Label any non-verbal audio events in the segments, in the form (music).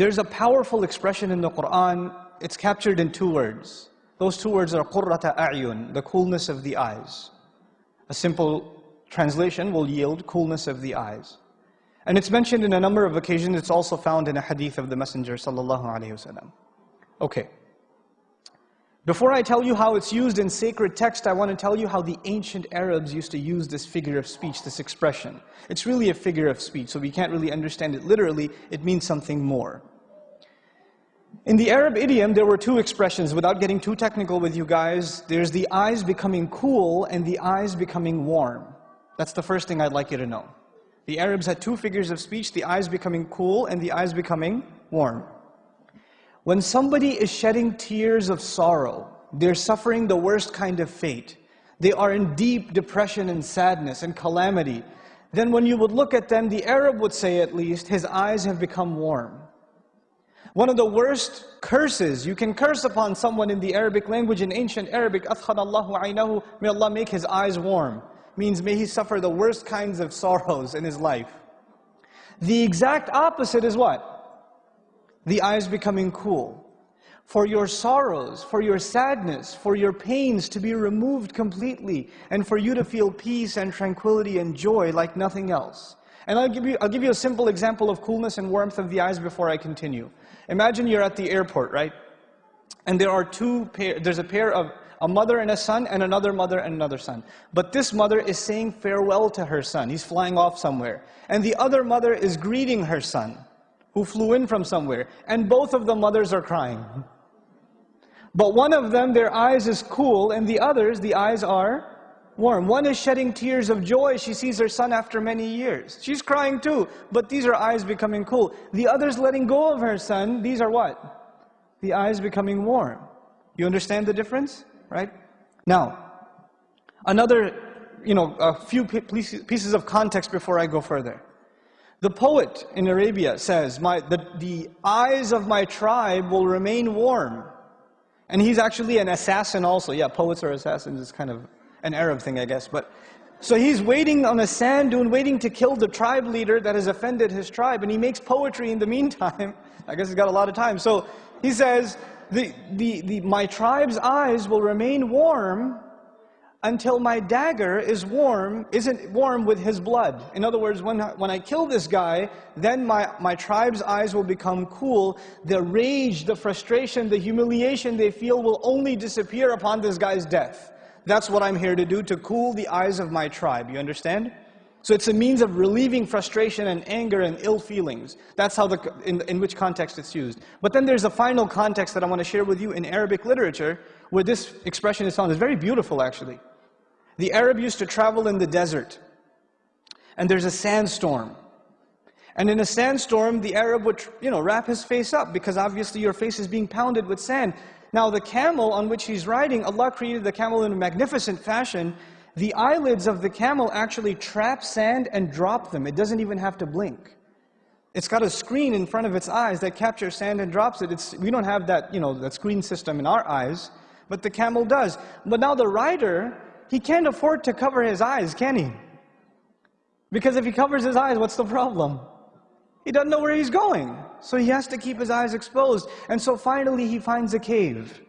There's a powerful expression in the Quran, it's captured in two words. Those two words are qurrata a'yun, the coolness of the eyes. A simple translation will yield coolness of the eyes. And it's mentioned in a number of occasions, it's also found in a hadith of the Messenger sallallahu alayhi wasallam. Okay. Before I tell you how it's used in sacred text, I want to tell you how the ancient Arabs used to use this figure of speech, this expression. It's really a figure of speech, so we can't really understand it literally. It means something more. In the Arab idiom, there were two expressions. Without getting too technical with you guys, there's the eyes becoming cool and the eyes becoming warm. That's the first thing I'd like you to know. The Arabs had two figures of speech, the eyes becoming cool and the eyes becoming warm. When somebody is shedding tears of sorrow, they're suffering the worst kind of fate. They are in deep depression and sadness and calamity. Then when you would look at them, the Arab would say at least, his eyes have become warm. One of the worst curses, you can curse upon someone in the Arabic language, in ancient Arabic, أَثْخَنَ اللَّهُ عَيْنَهُ May Allah make his eyes warm. Means may he suffer the worst kinds of sorrows in his life. The exact opposite is what? The eyes becoming cool, for your sorrows, for your sadness, for your pains to be removed completely, and for you to feel peace and tranquility and joy like nothing else. And I'll give you, I'll give you a simple example of coolness and warmth of the eyes before I continue. Imagine you're at the airport, right? And there are two pair, there's a pair of a mother and a son, and another mother and another son. But this mother is saying farewell to her son. He's flying off somewhere. And the other mother is greeting her son who flew in from somewhere, and both of the mothers are crying. But one of them, their eyes is cool, and the others, the eyes are warm. One is shedding tears of joy. She sees her son after many years. She's crying too, but these are eyes becoming cool. The other's letting go of her son. These are what? The eyes becoming warm. You understand the difference? Right? Now, another, you know, a few pieces of context before I go further. The poet in Arabia says, my, the, the eyes of my tribe will remain warm. And he's actually an assassin also. Yeah, poets are assassins. It's kind of an Arab thing, I guess. But So he's waiting on a sand dune, waiting to kill the tribe leader that has offended his tribe. And he makes poetry in the meantime. (laughs) I guess he's got a lot of time. So he says, the, the, the, my tribe's eyes will remain warm until my dagger is warm, isn't warm with his blood. In other words, when I, when I kill this guy, then my, my tribe's eyes will become cool. The rage, the frustration, the humiliation they feel will only disappear upon this guy's death. That's what I'm here to do, to cool the eyes of my tribe. You understand? So it's a means of relieving frustration and anger and ill feelings. That's how the, in, in which context it's used. But then there's a final context that I want to share with you in Arabic literature, where this expression is found. It's very beautiful, actually. The Arab used to travel in the desert, and there's a sandstorm. And in a sandstorm, the Arab would, you know, wrap his face up because obviously your face is being pounded with sand. Now the camel on which he's riding, Allah created the camel in a magnificent fashion. The eyelids of the camel actually trap sand and drop them. It doesn't even have to blink. It's got a screen in front of its eyes that captures sand and drops it. It's, we don't have that, you know, that screen system in our eyes, but the camel does. But now the rider he can't afford to cover his eyes, can he? Because if he covers his eyes, what's the problem? He doesn't know where he's going. So he has to keep his eyes exposed. And so finally he finds a cave.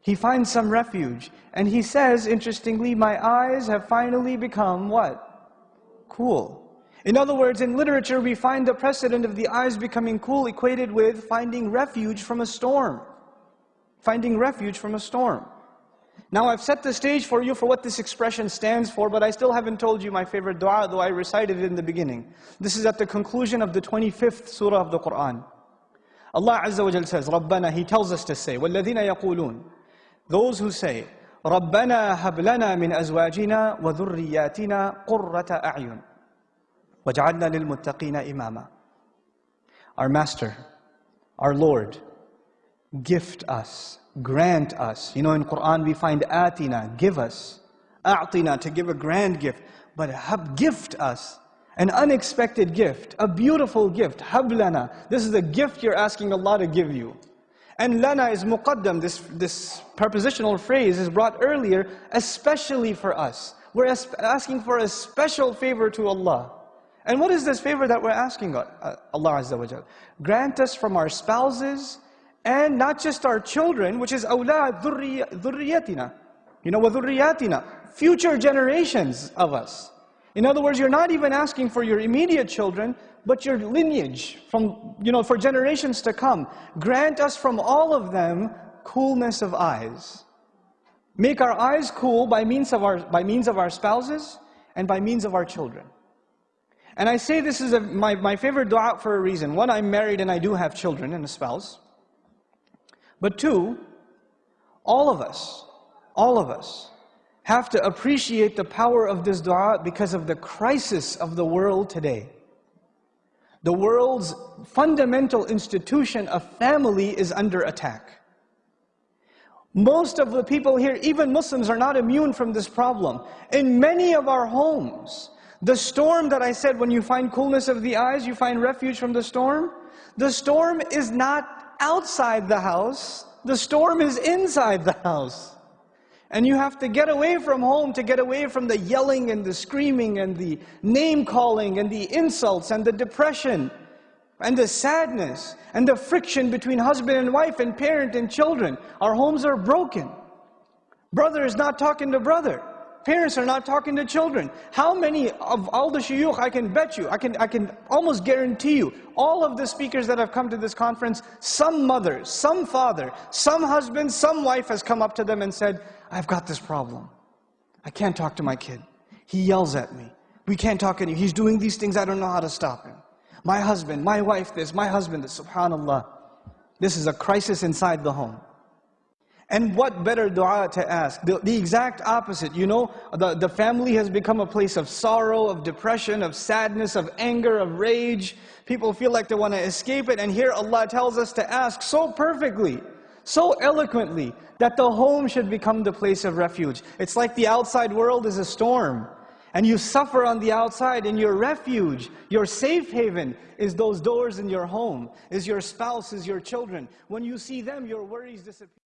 He finds some refuge. And he says, interestingly, my eyes have finally become what? Cool. In other words, in literature, we find the precedent of the eyes becoming cool equated with finding refuge from a storm. Finding refuge from a storm. Now I've set the stage for you for what this expression stands for, but I still haven't told you my favorite dua, though I recited it in the beginning. This is at the conclusion of the 25th surah of the Quran. Allah Azza wa Jal says, رَبَّنَا He tells us to say, وَالَّذِينَ يَقُولُونَ Those who say, رَبَّنَا هَبْ لَنَا مِنْ أَزْوَاجِنَا وَذُرِّيَّاتِنَا قُرَّةَ أَعْيُنٍ وَجْعَلْنَا لِلْمُتَّقِينَ إِمَامًا Our Master, our Lord, gift us grant us. You know, in Quran we find atina, give us. A'tina, to give a grand gift. But hab, gift us. An unexpected gift, a beautiful gift, hablana. This is a gift you're asking Allah to give you. And lana is muqaddam, this, this prepositional phrase is brought earlier, especially for us. We're asking for a special favor to Allah. And what is this favor that we're asking uh, Allah Azza wa Jal? Grant us from our spouses and not just our children, which is awlad dhurriyatina. You know, what dhurriyatina, future generations of us. In other words, you're not even asking for your immediate children, but your lineage from, you know, for generations to come. Grant us from all of them coolness of eyes. Make our eyes cool by means of our, by means of our spouses and by means of our children. And I say this is a, my, my favorite dua for a reason. One, I'm married and I do have children and a spouse. But two, all of us, all of us, have to appreciate the power of this dua because of the crisis of the world today. The world's fundamental institution of family is under attack. Most of the people here, even Muslims, are not immune from this problem. In many of our homes, the storm that I said, when you find coolness of the eyes, you find refuge from the storm. The storm is not outside the house, the storm is inside the house. And you have to get away from home to get away from the yelling and the screaming and the name calling and the insults and the depression and the sadness and the friction between husband and wife and parent and children. Our homes are broken. Brother is not talking to brother. Parents are not talking to children. How many of all the shuyukh, I can bet you, I can, I can almost guarantee you, all of the speakers that have come to this conference, some mother, some father, some husband, some wife has come up to them and said, I've got this problem. I can't talk to my kid. He yells at me. We can't talk any. He's doing these things, I don't know how to stop him. My husband, my wife this, my husband this, subhanAllah. This is a crisis inside the home. And what better dua to ask? The, the, exact opposite. You know, the, the family has become a place of sorrow, of depression, of sadness, of anger, of rage. People feel like they want to escape it. And here Allah tells us to ask so perfectly, so eloquently, that the home should become the place of refuge. It's like the outside world is a storm. And you suffer on the outside, and your refuge, your safe haven, is those doors in your home, is your spouse, is your children. When you see them, your worries disappear.